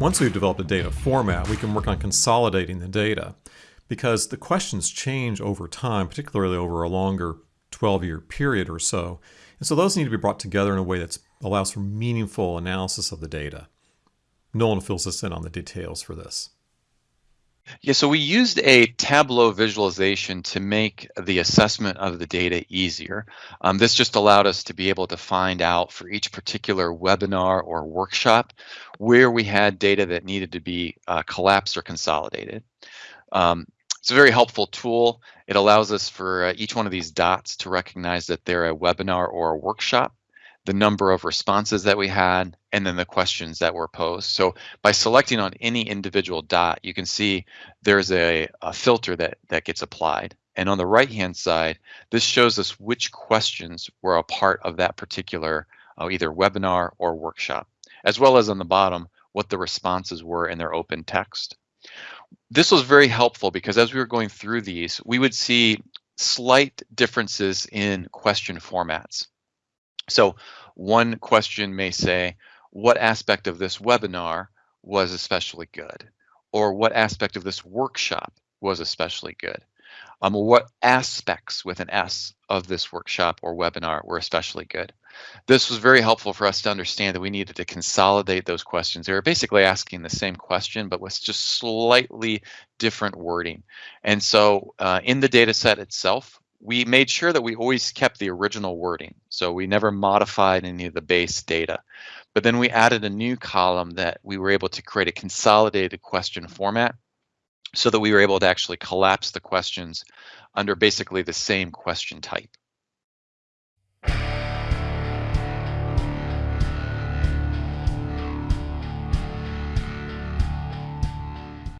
Once we've developed a data format, we can work on consolidating the data because the questions change over time, particularly over a longer 12 year period or so. And so those need to be brought together in a way that allows for meaningful analysis of the data. Nolan fills us in on the details for this. Yeah, so we used a Tableau visualization to make the assessment of the data easier. Um, this just allowed us to be able to find out for each particular webinar or workshop where we had data that needed to be uh, collapsed or consolidated. Um, it's a very helpful tool. It allows us for uh, each one of these dots to recognize that they're a webinar or a workshop the number of responses that we had, and then the questions that were posed. So by selecting on any individual dot, you can see there's a, a filter that, that gets applied. And on the right-hand side, this shows us which questions were a part of that particular uh, either webinar or workshop, as well as on the bottom, what the responses were in their open text. This was very helpful because as we were going through these, we would see slight differences in question formats. So one question may say, what aspect of this webinar was especially good? Or what aspect of this workshop was especially good? Um, what aspects with an S of this workshop or webinar were especially good? This was very helpful for us to understand that we needed to consolidate those questions. They were basically asking the same question, but with just slightly different wording. And so uh, in the data set itself, we made sure that we always kept the original wording. So we never modified any of the base data. But then we added a new column that we were able to create a consolidated question format so that we were able to actually collapse the questions under basically the same question type.